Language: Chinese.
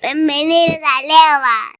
Permen 吧